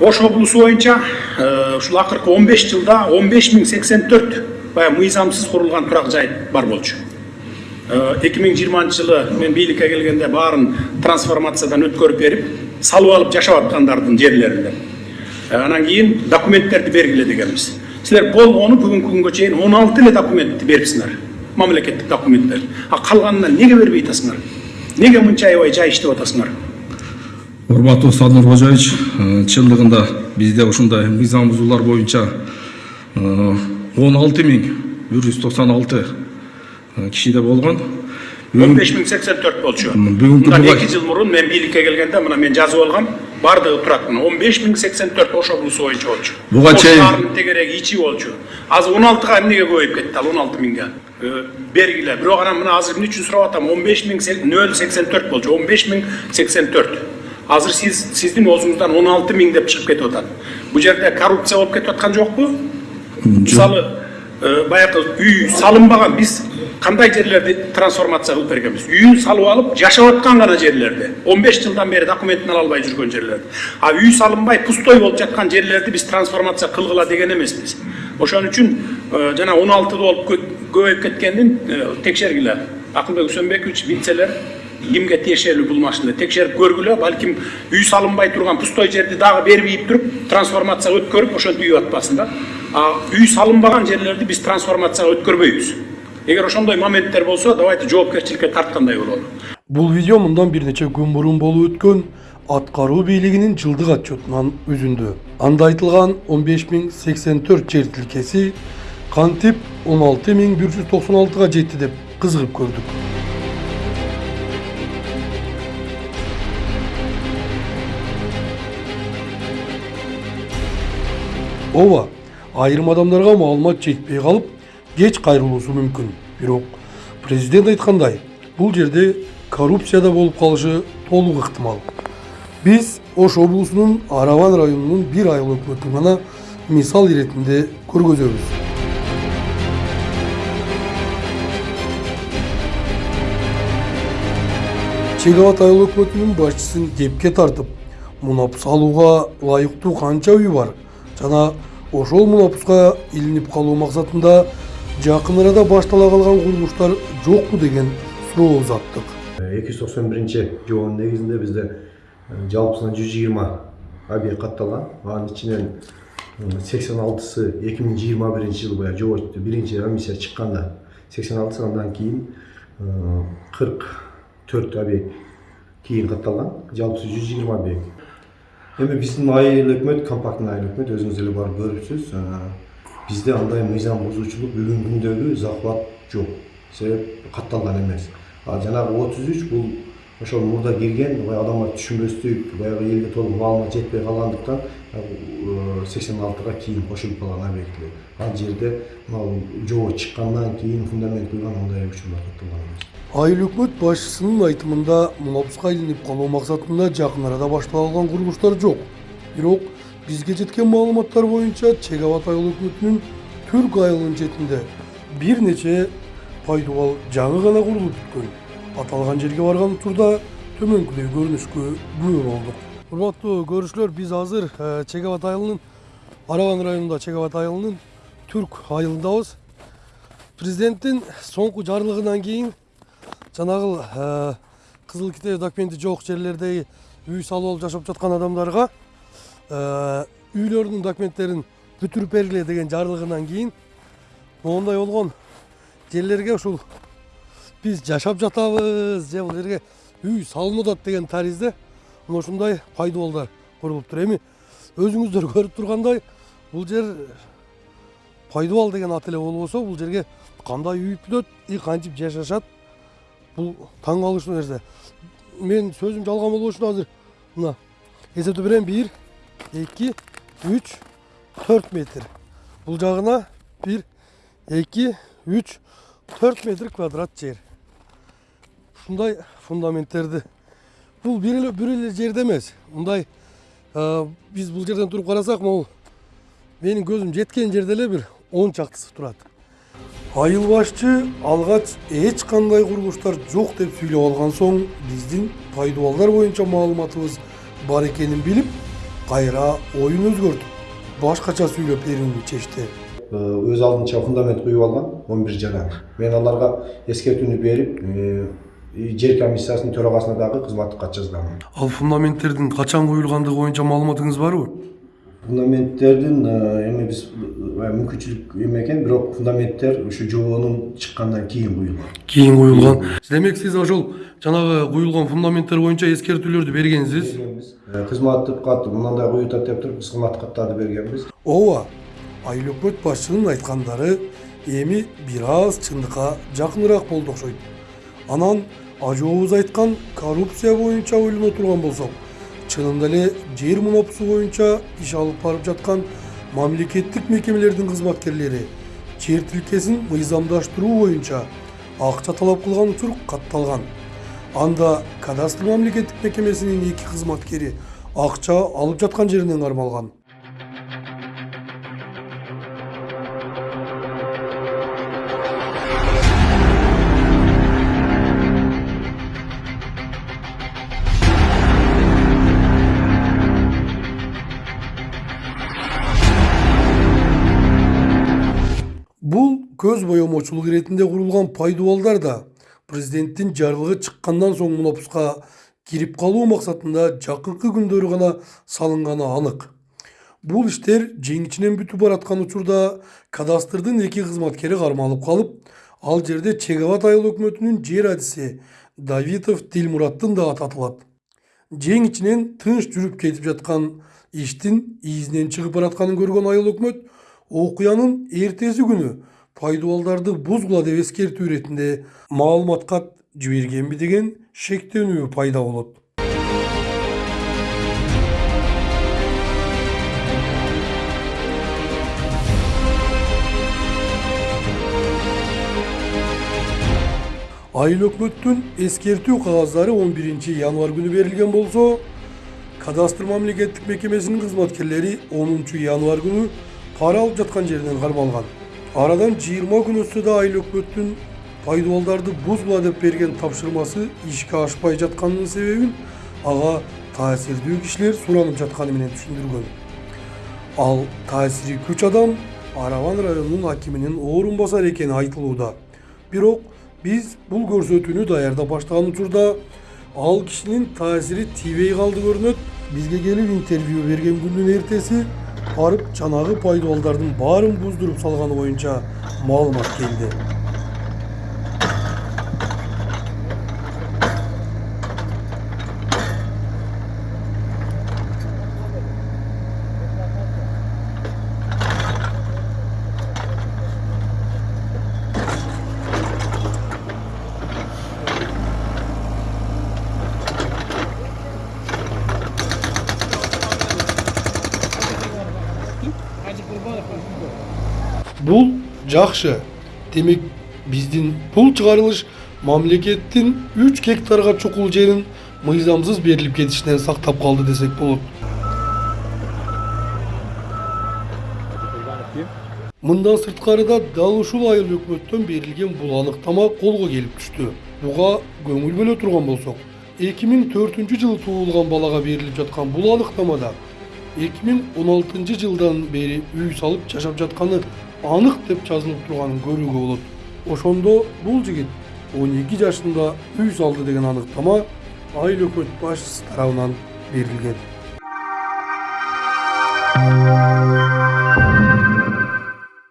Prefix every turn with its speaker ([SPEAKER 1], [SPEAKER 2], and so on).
[SPEAKER 1] ош облусу боюнча ушул акыркы он беш жылда он беш миң сексен төрт баягы мыйзамсыз курулган турак жай бар болчу эки миң жыйырманчы жылы мен бийликке келгенде баарын трансформациядан өткөрүп берип салып алып жашап аткандардын жерлеринде Э, анан кийин документтерди бергиле дегенбиз силер болгону бүгүнкү күнгө чейин он алты эле документти берипсиңер мамлекеттик документтер а калганына эмнеге бербей атасыңар эмнеге мынча аябай жай иштеп атасыңар
[SPEAKER 2] Урматов Садыр Хожаевич чындыгында бизде ушундай мыйзам бузуулар боюнча 16196 кишиде болгон.
[SPEAKER 1] 15084 болчу. Мындан 2 жыл мурун мен бийликке келгенде мына мен жазып алгам, бардыгы турат мына 15084 ошо булусу боюнча болчу.
[SPEAKER 2] Буга чейин
[SPEAKER 1] шаардын тегереги ичи болчу. Азыр 16га эмнеге көбөйүп кетти ал 16 миңге? Бергиле. Бирок анан мына азыр эмне үчүн сурап атам? 15084 болчу. 15084. Азыр сиз сиздин оозуңуздан он алты миң деп чыгып кетип атат бул жерде коррупция болуп кетип аткан жокпу мисалы э, баягы үй салынбаган биз кандай жерлерди трансформация кылып бергенбиз үйүн салып алып жашап аткан гана жерлерди он беш жылдан бери документин ала албай жүргөн жерлерди а үй салынбай пустой болуп жаткан жерлерди биз трансформация кылгыла деген эмеспиз ошон үчүн э, жана он алтыда болуп кө- көбөйүп кеткендин текшергиле акылбек үсөнбекович билселер кимге тиешелүү бул машина? Текшерип көргүлө балким үй салынбай турган пустой жерди дагы бербейип туруп трансформация өткөрүп ошентип үй атпасын да. А үй салынбаган жерлерди биз трансформацияга өткөрбөйбүз. Эгер ошондой моменттер болсо давайте жоопкерчиликке тарткандай бололу
[SPEAKER 3] Бул видео мындан бир нече күн мурун болуп өткөн. Аткаруу бийлигинин жылдык отчетунан үзүндү. Анда айтылган 15084 жер тилкеси кантип 16196га жетти деп кызыгып көрдүк. Ооба, айрым адамдарга маалымат жетпей калып, кеч кайрылуусу мүмкүн. Бирок президент айткандай, бул жерде коррупция да болуп калышы толук ыктымал. Биз Ош облусунун Араван районунун бир айыл өкмөтүн гана мисал иретинде көргөзөбүз. Чегават айыл өкмөтүнүн башчысын кепке тартып, мунапус алууга ылайыктуу канча үй бар жана ошол мунапуска илинип калуу максатында жакын арада баштала калган курулуштар жокпу деген суроо узаттык.
[SPEAKER 4] эки жүз токсон биринчи жоонун негизинде бизде э, жалпысынан жүз жыйырма объект катталган. Анын ичинен сексен алтысы эки миң жыйырма биринчи жылы баягы жоо биринчи комиссия чыкканда сексен алтысы андан кийин кырк төрт объект кийин катталган. Жалпысы жүз жыйырма объект эми биздин айыл өкмөт компактный айыл өкмөт өзүңүз деле барып көрүпсүз бизде андай мыйзам бузуучулук бүгүнкү күндөгү захват жок себеп катталган эмес а жанагы отуз үч бул ошол мурда кирген баягы адамдар түшүнбөстүк баягы элге толук маалымат жетпей калгандыктан сексен алтыга кийин кошулуп калган объектилер ал жерде мына жоо чыккандан кийин фундамент куйган андай учурлар катталган эмес
[SPEAKER 3] Айыл өкмөт башчысынын айтымында мунапуска илинип калуу максатында жакын арада башталган курулуштар жок. Бирок бизге жеткен маалыматтар боюнча Чегават айыл өкмөтүнүн Түрк айылынын четинде бир нече пайдубал жаңы гана курулуп бүткөн. Аталган жерге барган учурда төмөнкүдөй көрүнүшкө күбө болдук. Урматтуу көрүүчүлөр, биз азыр э, Чегават айылынын Араван районунда Чегават айылынын Түрк айылындабыз. Президенттин соңку жарлыгынан кийин жанагыл э, кызыл китеп документи жок жерлердеги үй салып алып жашап жаткан адамдарга э, үйлөрүнүн документтерин бүтүрүп бергиле деген жарлыгынан кийин моундай болгон жерлерге ушул биз жашап жатабыз же бул жерге үй салынып атат деген таризде мына ушундай пайдубалдар курулуптур эми өзүңүздөр көрүп тургандай бул жер пайдубал деген ат эле болбосо бул жерге кандай үй бүтөт и кантип жашашат бул таң калыштуу нерсе мен сөзүм жалган болбош үчүн азыр мына эсептеп берем бир эки үч төрт метр. Бул жагына бир эки үч төрт метр квадрат жер. Ушундай фундаменттерди бул бир эле жерде эмес мындай биз бул жерден туруп карасак могул менин көзүм жеткен жерде эле бир он чактысы турат айыл башчы алгач эч кандай курулуштар жок деп сүйлөп алган соң биздин пайдубалдар боюнча маалыматыбыз бар экенин билип кайра оюн өзгөртүп башкача сүйлөп берүүнү чечти.
[SPEAKER 4] Э, өз алдынча фундамент куюп алган он бир жана. Мен аларга эскертүүнү берип э, жер комиссиясынын төрагасына дагы кызматтык кат жазганмын
[SPEAKER 3] ал фундаменттердин качан коюлгандыгы боюнча маалыматыңыз барбы
[SPEAKER 4] фундаменттердин э, эми биз мүмкүнчүлүк эме экен бирок фундаменттер ушу жобонун чыккандан кийин куюлган
[SPEAKER 3] кийин коюлган демек сиз ошол жанагы куюлган фундаменттер боюнча эскертүүлөрдү бергенсиз
[SPEAKER 4] кызматтык кат мындай атат деп туруп биз кызматтык каттарды бергенбиз
[SPEAKER 3] ооба айыл өкмөт башчынын айткандары эми бир аз чындыкка жакыныраак болду окшойт анан ажообуз айткан коррупция боюнча ойлоно турган болсок чынында эле жер мунапысы боюнча иш алып барып жаткан мамлекеттик мекемелердин кызматкерлери жер тилкесин мыйзамдаштыруу боюнча акча талап кылган учур катталган анда кадастр мамлекеттик мекемесинин эки кызматкери акча алып жаткан жеринен кармалган көз боемочулук иретинде курулган пайдубалдар да президенттин жарлыгы чыккандан соң мунапуска кирип калуу максатында жакынкы күндөрү гана салынганы анык бул иштер жеңичинен бүтүп бараткан учурда кадастрдын эки кызматкери кармалып калып ал жерде чек айыл өкмөтүнүн жер адиси давитов дилмураттын да аты жең ичинен тынч жүрүп кетип жаткан иштин изинен чыгып баратканын көргөн айыл өкмөт окуянын эртеси күнү пайдубалдарды бузгула деп эскертүү иретинде маалымат кат жибергенби деген шектенүү пайда болот. Айыл өкмөттүн эскертүү кагаздары 11 январь күнү берилген болсо кадастр мамлекеттик мекемесинин кызматкерлери 10 январь күнү пара алып жаткан жеринен кармалган. Арадан 20 күн өтсө да айыл өкмөттүн пайдубалдарды бузгула деп берген тапшырмасы ишке ашпай жатканынын себебин ага таасирдүү кишилер суранып жатканы менен түшүндүргөн ал таасири күч адам араван районунун акиминин орун басары экени айтылууда бирок биз бул көрсөтүүнү даярдап баштаган учурда ал кишинин таасири тийбей калды көрүнөт бизге келип интервью берген күндүн эртеси барып жанагы пайдубалдардын баарын буздуруп салганы боюнча маалымат келди бул жакшы демек биздин бул чыгарылыш мамлекеттин 3 гектарга чукул жерин мыйзамсыз берилип кетишинен сактап калды десек болот мындан сырткарыда дал ушул айыл өкмөттөн берилген бул аныктама колго келип түштү буга көңүл бөлө турган болсок 2004 жылы туулган балага берилип жаткан бул аныктамада 2016 жылдан бери үй салып жашап жатканы анык деп жазылып турганын көрүүгө болот ошондо бул жигит 12 жашында үй салды деген аныктама айыл өкмөт башчысы тарабынан берилген